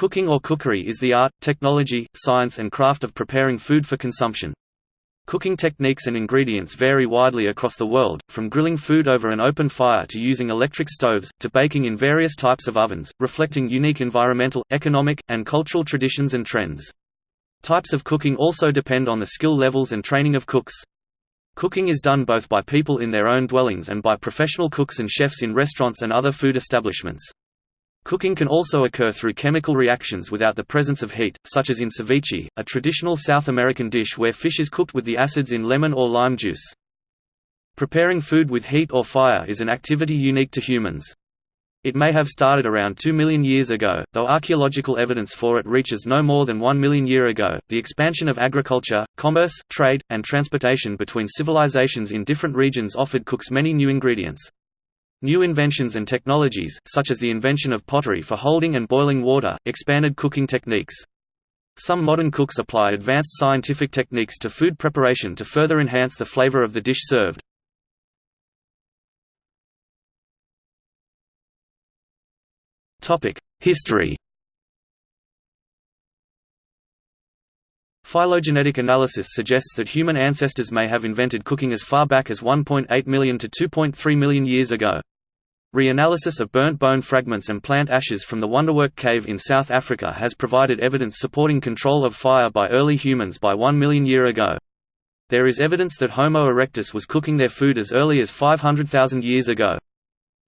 Cooking or cookery is the art, technology, science and craft of preparing food for consumption. Cooking techniques and ingredients vary widely across the world, from grilling food over an open fire to using electric stoves, to baking in various types of ovens, reflecting unique environmental, economic, and cultural traditions and trends. Types of cooking also depend on the skill levels and training of cooks. Cooking is done both by people in their own dwellings and by professional cooks and chefs in restaurants and other food establishments. Cooking can also occur through chemical reactions without the presence of heat, such as in ceviche, a traditional South American dish where fish is cooked with the acids in lemon or lime juice. Preparing food with heat or fire is an activity unique to humans. It may have started around 2 million years ago, though archaeological evidence for it reaches no more than 1 million year ago. The expansion of agriculture, commerce, trade, and transportation between civilizations in different regions offered cooks many new ingredients. New inventions and technologies, such as the invention of pottery for holding and boiling water, expanded cooking techniques. Some modern cooks apply advanced scientific techniques to food preparation to further enhance the flavor of the dish served. History Phylogenetic analysis suggests that human ancestors may have invented cooking as far back as 1.8 million to 2.3 million years ago. Reanalysis of burnt bone fragments and plant ashes from the Wonderwerk cave in South Africa has provided evidence supporting control of fire by early humans by 1 million year ago. There is evidence that Homo erectus was cooking their food as early as 500,000 years ago.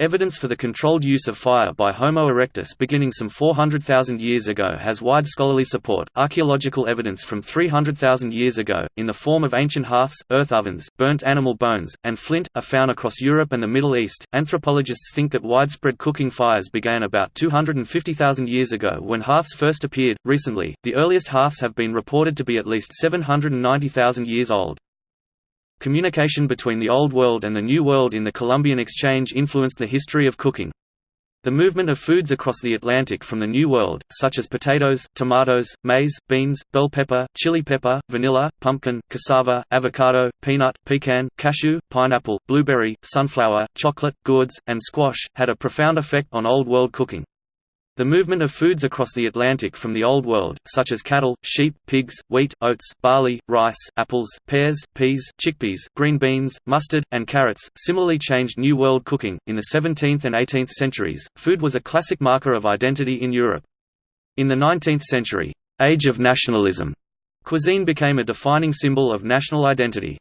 Evidence for the controlled use of fire by Homo erectus beginning some 400,000 years ago has wide scholarly support. Archaeological evidence from 300,000 years ago, in the form of ancient hearths, earth ovens, burnt animal bones, and flint, are found across Europe and the Middle East. Anthropologists think that widespread cooking fires began about 250,000 years ago when hearths first appeared. Recently, the earliest hearths have been reported to be at least 790,000 years old. Communication between the Old World and the New World in the Columbian Exchange influenced the history of cooking. The movement of foods across the Atlantic from the New World, such as potatoes, tomatoes, maize, beans, bell pepper, chili pepper, vanilla, pumpkin, cassava, avocado, peanut, pecan, cashew, pineapple, blueberry, sunflower, chocolate, gourds, and squash, had a profound effect on Old World cooking. The movement of foods across the Atlantic from the Old World, such as cattle, sheep, pigs, wheat, oats, barley, rice, apples, pears, peas, chickpeas, green beans, mustard, and carrots, similarly changed New World cooking. In the 17th and 18th centuries, food was a classic marker of identity in Europe. In the 19th century, age of nationalism, cuisine became a defining symbol of national identity.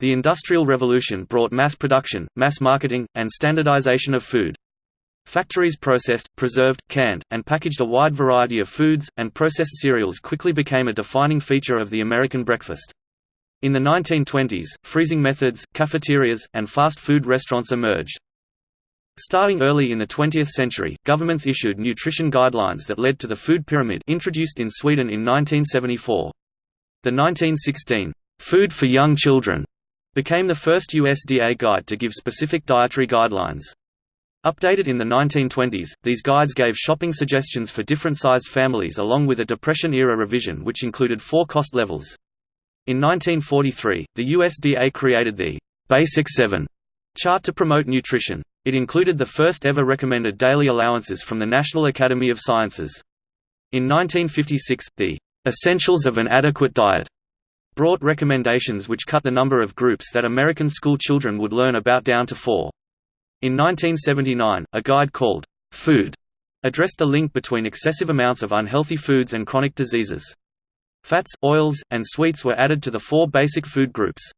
The Industrial Revolution brought mass production, mass marketing, and standardization of food. Factories processed, preserved, canned, and packaged a wide variety of foods, and processed cereals quickly became a defining feature of the American breakfast. In the 1920s, freezing methods, cafeterias, and fast food restaurants emerged. Starting early in the 20th century, governments issued nutrition guidelines that led to the food pyramid introduced in Sweden in 1974. The 1916, "'Food for Young Children' became the first USDA guide to give specific dietary guidelines. Updated in the 1920s, these guides gave shopping suggestions for different-sized families along with a Depression-era revision which included four cost levels. In 1943, the USDA created the Basic 7 chart to promote nutrition. It included the first ever recommended daily allowances from the National Academy of Sciences. In 1956, the Essentials of an Adequate Diet brought recommendations which cut the number of groups that American school children would learn about down to four. In 1979, a guide called Food addressed the link between excessive amounts of unhealthy foods and chronic diseases. Fats, oils, and sweets were added to the four basic food groups.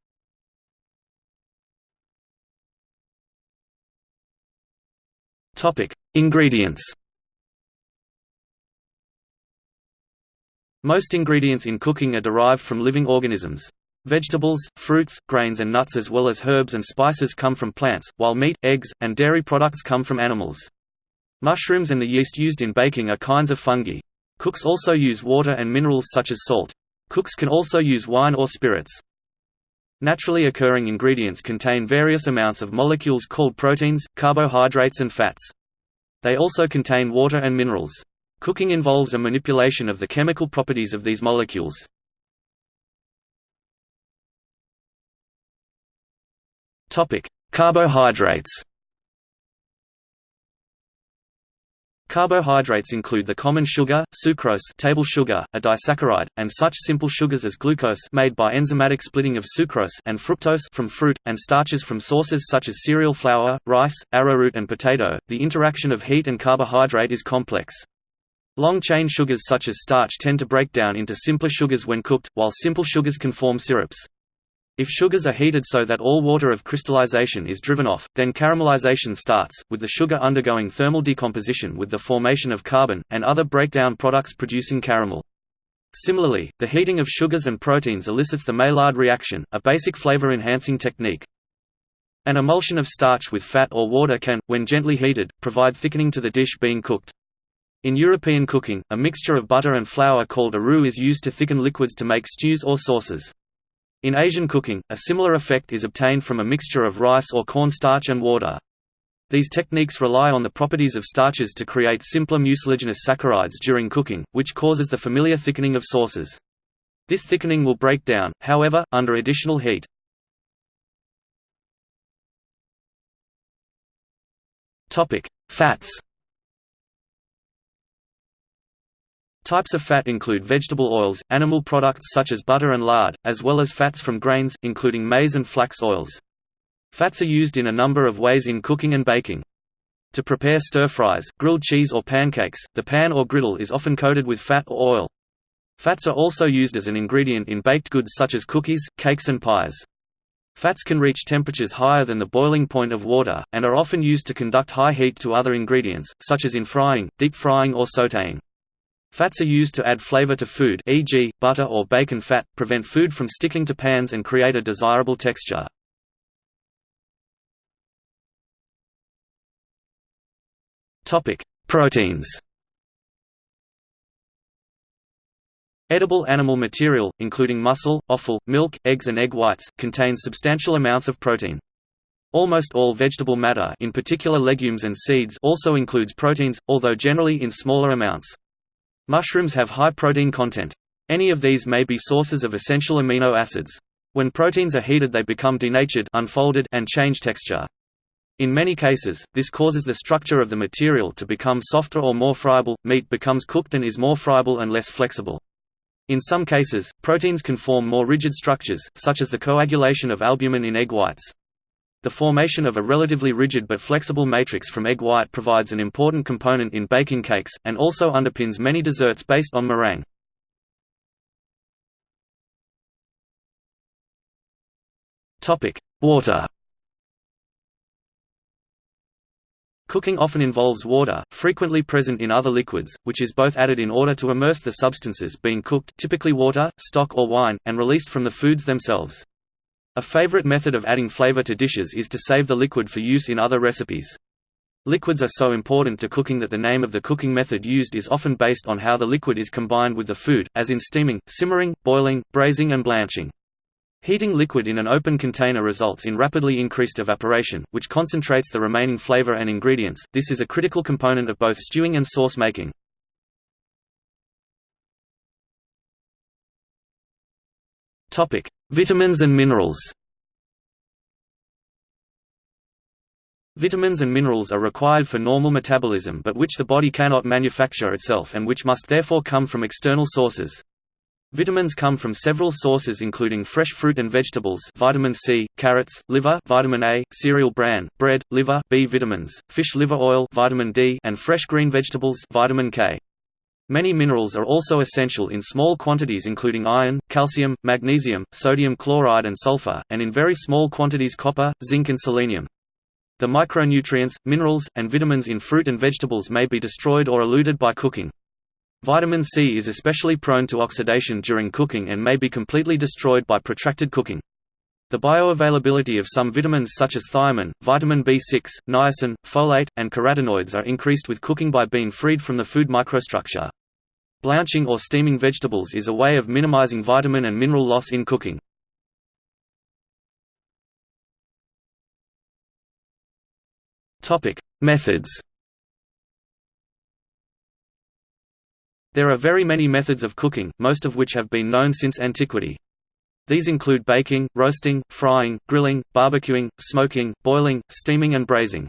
Topic: Ingredients Most ingredients in cooking are derived from living organisms. Vegetables, fruits, grains and nuts as well as herbs and spices come from plants, while meat, eggs, and dairy products come from animals. Mushrooms and the yeast used in baking are kinds of fungi. Cooks also use water and minerals such as salt. Cooks can also use wine or spirits. Naturally occurring ingredients contain various amounts of molecules called proteins, carbohydrates and fats. They also contain water and minerals. Cooking involves a manipulation of the chemical properties of these molecules. Topic: Carbohydrates. Carbohydrates include the common sugar, sucrose table sugar, a disaccharide, and such simple sugars as glucose made by enzymatic splitting of sucrose and fructose from fruit, and starches from sources such as cereal flour, rice, arrowroot and potato. The interaction of heat and carbohydrate is complex. Long-chain sugars such as starch tend to break down into simpler sugars when cooked, while simple sugars can form syrups. If sugars are heated so that all water of crystallization is driven off, then caramelization starts, with the sugar undergoing thermal decomposition with the formation of carbon, and other breakdown products producing caramel. Similarly, the heating of sugars and proteins elicits the Maillard reaction, a basic flavor-enhancing technique. An emulsion of starch with fat or water can, when gently heated, provide thickening to the dish being cooked. In European cooking, a mixture of butter and flour called a roux is used to thicken liquids to make stews or sauces. In Asian cooking, a similar effect is obtained from a mixture of rice or cornstarch and water. These techniques rely on the properties of starches to create simpler mucilaginous saccharides during cooking, which causes the familiar thickening of sauces. This thickening will break down, however, under additional heat. Fats Types of fat include vegetable oils, animal products such as butter and lard, as well as fats from grains, including maize and flax oils. Fats are used in a number of ways in cooking and baking. To prepare stir-fries, grilled cheese or pancakes, the pan or griddle is often coated with fat or oil. Fats are also used as an ingredient in baked goods such as cookies, cakes and pies. Fats can reach temperatures higher than the boiling point of water, and are often used to conduct high heat to other ingredients, such as in frying, deep frying or sautéing. Fats are used to add flavor to food e.g., butter or bacon fat, prevent food from sticking to pans and create a desirable texture. Proteins Edible animal material, including muscle, offal, milk, eggs and egg whites, contains substantial amounts of protein. Almost all vegetable matter in particular legumes and seeds also includes proteins, although generally in smaller amounts. Mushrooms have high protein content. Any of these may be sources of essential amino acids. When proteins are heated they become denatured unfolded and change texture. In many cases, this causes the structure of the material to become softer or more friable, meat becomes cooked and is more friable and less flexible. In some cases, proteins can form more rigid structures, such as the coagulation of albumin in egg whites. The formation of a relatively rigid but flexible matrix from egg white provides an important component in baking cakes, and also underpins many desserts based on meringue. Water Cooking often involves water, frequently present in other liquids, which is both added in order to immerse the substances being cooked typically water, stock or wine, and released from the foods themselves. A favorite method of adding flavor to dishes is to save the liquid for use in other recipes. Liquids are so important to cooking that the name of the cooking method used is often based on how the liquid is combined with the food, as in steaming, simmering, boiling, braising and blanching. Heating liquid in an open container results in rapidly increased evaporation, which concentrates the remaining flavor and ingredients. This is a critical component of both stewing and sauce making. Topic: Vitamins and minerals. Vitamins and minerals are required for normal metabolism but which the body cannot manufacture itself and which must therefore come from external sources. Vitamins come from several sources including fresh fruit and vegetables vitamin C, carrots, liver vitamin A, cereal bran, bread, liver B vitamins, fish liver oil vitamin D and fresh green vegetables vitamin K. Many minerals are also essential in small quantities including iron, calcium, magnesium, sodium chloride and sulfur, and in very small quantities copper, zinc and selenium. The micronutrients, minerals, and vitamins in fruit and vegetables may be destroyed or eluted by cooking. Vitamin C is especially prone to oxidation during cooking and may be completely destroyed by protracted cooking. The bioavailability of some vitamins such as thiamine, vitamin B6, niacin, folate, and carotenoids are increased with cooking by being freed from the food microstructure. Blanching or steaming vegetables is a way of minimizing vitamin and mineral loss in cooking. Methods There are very many methods of cooking, most of which have been known since antiquity. These include baking, roasting, frying, grilling, barbecuing, smoking, boiling, steaming and braising.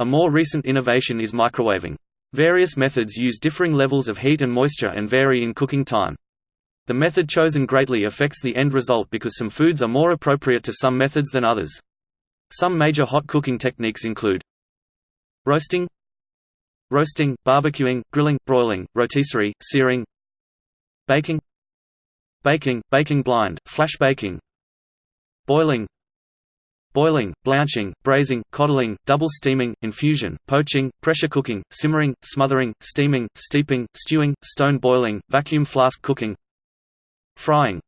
A more recent innovation is microwaving. Various methods use differing levels of heat and moisture and vary in cooking time. The method chosen greatly affects the end result because some foods are more appropriate to some methods than others. Some major hot cooking techniques include roasting, roasting, barbecuing, grilling, broiling, rotisserie, searing, baking, baking, baking blind, flash baking, boiling, boiling, blanching, braising, coddling, double steaming, infusion, poaching, pressure cooking, simmering, smothering, steaming, steeping, stewing, stone boiling, vacuum flask cooking, Frying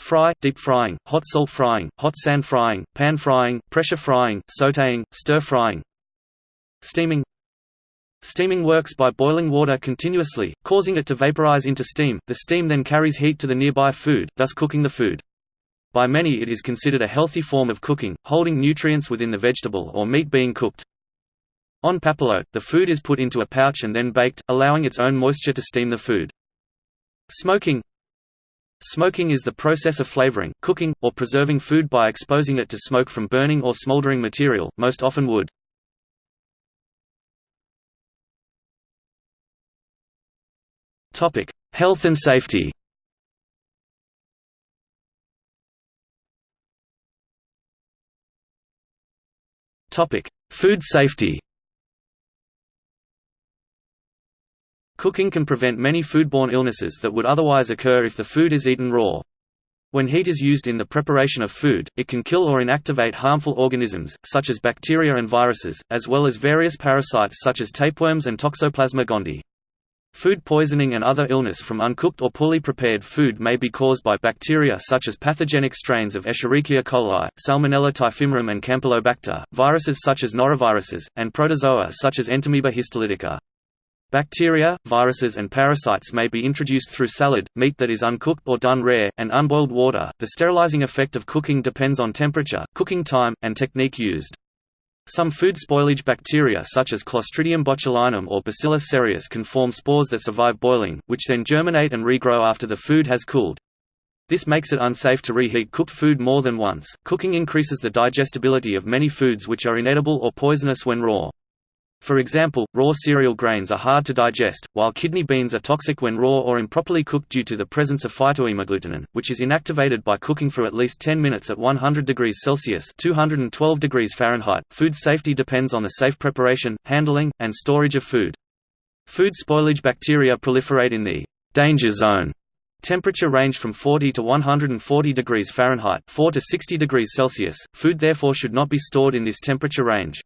Fry, deep frying, hot salt frying, hot sand frying, pan frying, pressure frying, sautéing, stir frying Steaming Steaming works by boiling water continuously, causing it to vaporize into steam, the steam then carries heat to the nearby food, thus cooking the food. By many it is considered a healthy form of cooking, holding nutrients within the vegetable or meat being cooked. En papillote, the food is put into a pouch and then baked, allowing its own moisture to steam the food. Smoking Smoking is the process of flavoring, cooking, or preserving food by exposing it to smoke from burning or smoldering material, most often wood. Health and safety Topic: Food safety Cooking can prevent many foodborne illnesses that would otherwise occur if the food is eaten raw. When heat is used in the preparation of food, it can kill or inactivate harmful organisms, such as bacteria and viruses, as well as various parasites such as tapeworms and Toxoplasma gondii. Food poisoning and other illness from uncooked or poorly prepared food may be caused by bacteria such as pathogenic strains of Escherichia coli, Salmonella typhimurium and Campylobacter, viruses such as noroviruses, and protozoa such as Entamoeba histolytica. Bacteria, viruses and parasites may be introduced through salad, meat that is uncooked or done rare, and unboiled water. The sterilizing effect of cooking depends on temperature, cooking time, and technique used. Some food spoilage bacteria such as Clostridium botulinum or Bacillus cereus can form spores that survive boiling, which then germinate and regrow after the food has cooled. This makes it unsafe to reheat cooked food more than once. Cooking increases the digestibility of many foods which are inedible or poisonous when raw. For example, raw cereal grains are hard to digest, while kidney beans are toxic when raw or improperly cooked due to the presence of phytohemagglutinin, which is inactivated by cooking for at least 10 minutes at 100 degrees Celsius (212 degrees Fahrenheit). Food safety depends on the safe preparation, handling, and storage of food. Food spoilage bacteria proliferate in the danger zone Temperature range from 40 to 140 degrees Fahrenheit 4 to 60 degrees Celsius. Food therefore should not be stored in this temperature range.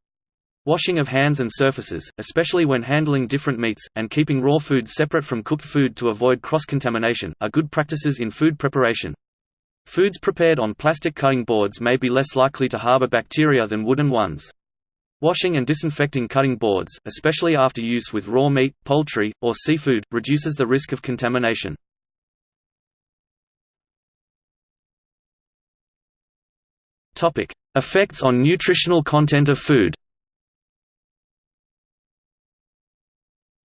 Washing of hands and surfaces, especially when handling different meats, and keeping raw food separate from cooked food to avoid cross-contamination, are good practices in food preparation. Foods prepared on plastic cutting boards may be less likely to harbor bacteria than wooden ones. Washing and disinfecting cutting boards, especially after use with raw meat, poultry, or seafood, reduces the risk of contamination. Effects on nutritional content of food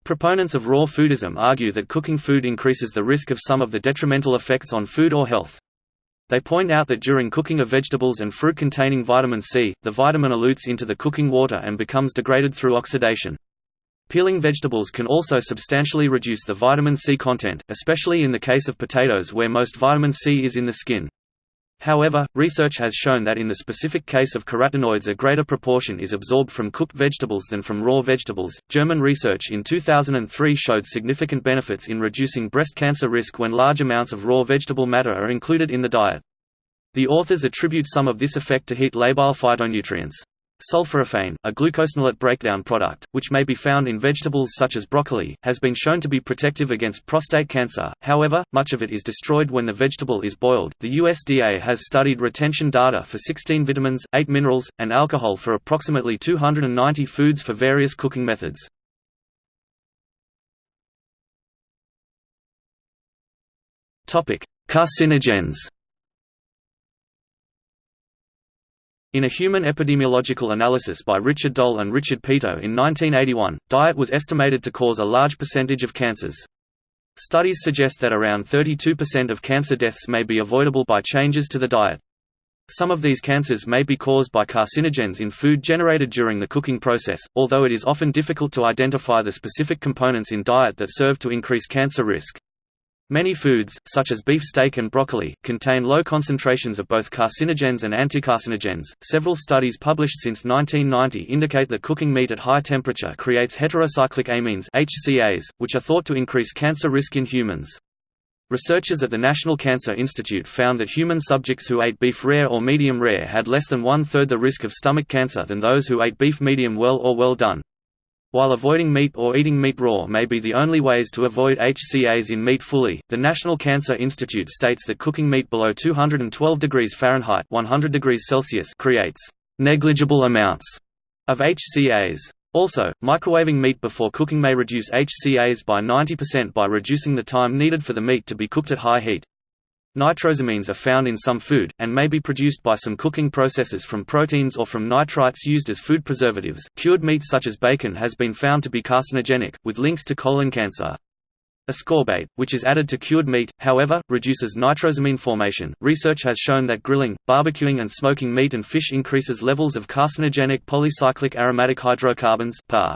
Proponents of raw foodism argue that cooking food increases the risk of some of the detrimental effects on food or health. They point out that during cooking of vegetables and fruit containing vitamin C, the vitamin elutes into the cooking water and becomes degraded through oxidation. Peeling vegetables can also substantially reduce the vitamin C content, especially in the case of potatoes where most vitamin C is in the skin. However, research has shown that in the specific case of carotenoids a greater proportion is absorbed from cooked vegetables than from raw vegetables. German research in 2003 showed significant benefits in reducing breast cancer risk when large amounts of raw vegetable matter are included in the diet. The authors attribute some of this effect to heat labile phytonutrients. Sulforaphane, a glucosinolate breakdown product, which may be found in vegetables such as broccoli, has been shown to be protective against prostate cancer, however, much of it is destroyed when the vegetable is boiled. The USDA has studied retention data for 16 vitamins, 8 minerals, and alcohol for approximately 290 foods for various cooking methods. Carcinogens In a human epidemiological analysis by Richard Doll and Richard Peto in 1981, diet was estimated to cause a large percentage of cancers. Studies suggest that around 32% of cancer deaths may be avoidable by changes to the diet. Some of these cancers may be caused by carcinogens in food generated during the cooking process, although it is often difficult to identify the specific components in diet that serve to increase cancer risk. Many foods, such as beef steak and broccoli, contain low concentrations of both carcinogens and anticarcinogens. Several studies published since 1990 indicate that cooking meat at high temperature creates heterocyclic amines (HCAs), which are thought to increase cancer risk in humans. Researchers at the National Cancer Institute found that human subjects who ate beef rare or medium rare had less than one-third the risk of stomach cancer than those who ate beef medium well or well done. While avoiding meat or eating meat raw may be the only ways to avoid HCAs in meat fully, the National Cancer Institute states that cooking meat below 212 degrees Fahrenheit 100 degrees Celsius creates negligible amounts of HCAs. Also, microwaving meat before cooking may reduce HCAs by 90% by reducing the time needed for the meat to be cooked at high heat. Nitrosamines are found in some food, and may be produced by some cooking processes from proteins or from nitrites used as food preservatives. Cured meat such as bacon has been found to be carcinogenic, with links to colon cancer. Ascorbate, which is added to cured meat, however, reduces nitrosamine formation. Research has shown that grilling, barbecuing, and smoking meat and fish increases levels of carcinogenic polycyclic aromatic hydrocarbons (PAH).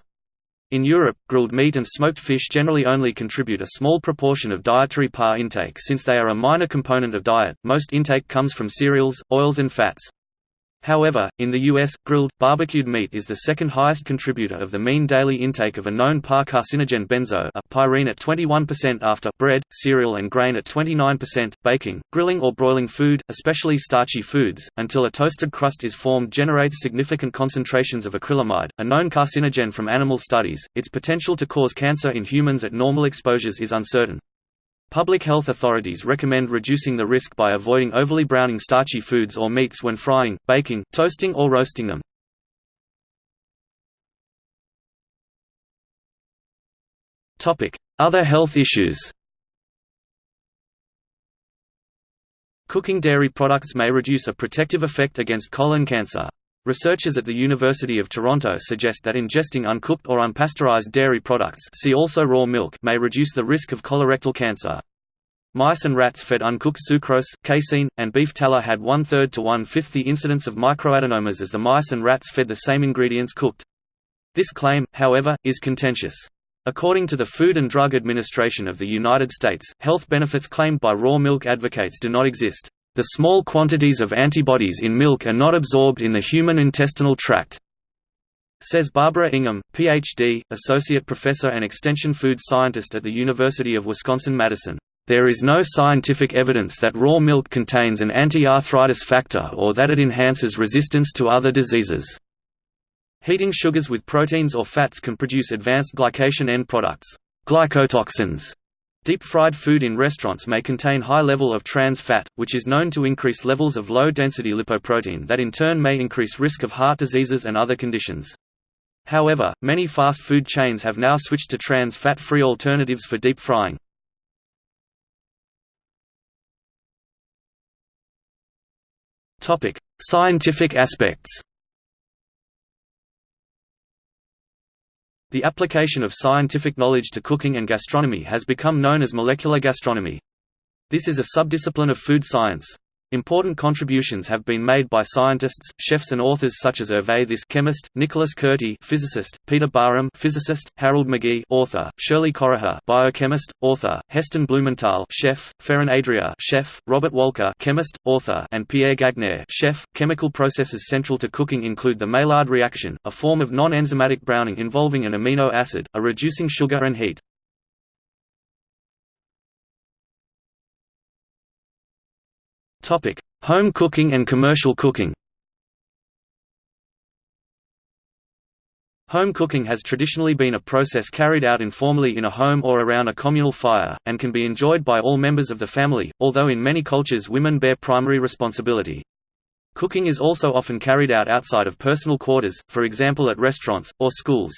In Europe, grilled meat and smoked fish generally only contribute a small proportion of dietary PAH intake since they are a minor component of diet. Most intake comes from cereals, oils, and fats. However, in the U.S., grilled, barbecued meat is the second highest contributor of the mean daily intake of a known PAH carcinogen benzo a pyrene at 21% after bread, cereal and grain at 29%, baking, grilling or broiling food, especially starchy foods, until a toasted crust is formed generates significant concentrations of acrylamide, a known carcinogen from animal studies. Its potential to cause cancer in humans at normal exposures is uncertain. Public health authorities recommend reducing the risk by avoiding overly browning starchy foods or meats when frying, baking, toasting or roasting them. Other health issues Cooking dairy products may reduce a protective effect against colon cancer. Researchers at the University of Toronto suggest that ingesting uncooked or unpasteurized dairy products see also raw milk may reduce the risk of colorectal cancer. Mice and rats fed uncooked sucrose, casein, and beef tallow had one-third to one-fifth the incidence of microadenomas as the mice and rats fed the same ingredients cooked. This claim, however, is contentious. According to the Food and Drug Administration of the United States, health benefits claimed by raw milk advocates do not exist. The small quantities of antibodies in milk are not absorbed in the human intestinal tract, says Barbara Ingham, Ph.D., Associate Professor and Extension Food Scientist at the University of Wisconsin-Madison. There is no scientific evidence that raw milk contains an anti-arthritis factor or that it enhances resistance to other diseases. Heating sugars with proteins or fats can produce advanced glycation end products, glycotoxins, Deep-fried food in restaurants may contain high level of trans fat, which is known to increase levels of low-density lipoprotein that in turn may increase risk of heart diseases and other conditions. However, many fast food chains have now switched to trans fat-free alternatives for deep frying. Scientific aspects The application of scientific knowledge to cooking and gastronomy has become known as molecular gastronomy. This is a subdiscipline of food science. Important contributions have been made by scientists, chefs and authors such as Hervé This chemist, Nicholas Kurti physicist, Peter Barham physicist, Harold McGee author, Shirley Corriher biochemist, author, Heston Blumenthal chef, Ferran Adrià chef, Robert Walker chemist, author and Pierre Gagnaire chef. Chemical processes central to cooking include the Maillard reaction, a form of non-enzymatic browning involving an amino acid, a reducing sugar and heat. Home cooking and commercial cooking. Home cooking has traditionally been a process carried out informally in a home or around a communal fire, and can be enjoyed by all members of the family, although in many cultures women bear primary responsibility. Cooking is also often carried out outside of personal quarters, for example at restaurants, or schools.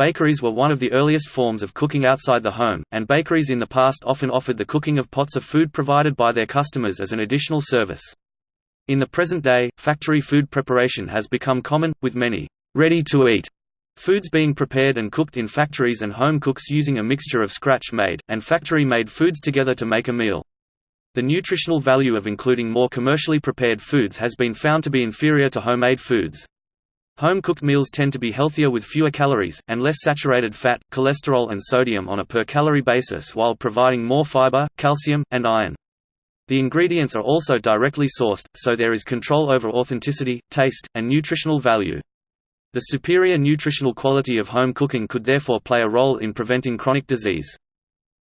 Bakeries were one of the earliest forms of cooking outside the home, and bakeries in the past often offered the cooking of pots of food provided by their customers as an additional service. In the present day, factory food preparation has become common, with many ready-to-eat foods being prepared and cooked in factories and home cooks using a mixture of scratch-made, and factory-made foods together to make a meal. The nutritional value of including more commercially prepared foods has been found to be inferior to homemade foods. Home-cooked meals tend to be healthier with fewer calories, and less saturated fat, cholesterol and sodium on a per-calorie basis while providing more fiber, calcium, and iron. The ingredients are also directly sourced, so there is control over authenticity, taste, and nutritional value. The superior nutritional quality of home cooking could therefore play a role in preventing chronic disease.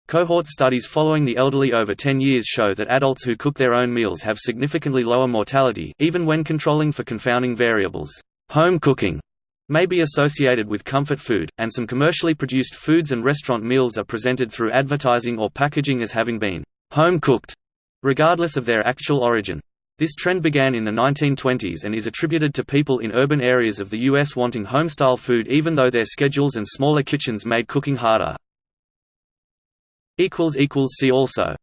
Cohort studies following the elderly over 10 years show that adults who cook their own meals have significantly lower mortality, even when controlling for confounding variables. Home cooking may be associated with comfort food, and some commercially produced foods and restaurant meals are presented through advertising or packaging as having been home cooked, regardless of their actual origin. This trend began in the 1920s and is attributed to people in urban areas of the U.S. wanting home-style food even though their schedules and smaller kitchens made cooking harder. See also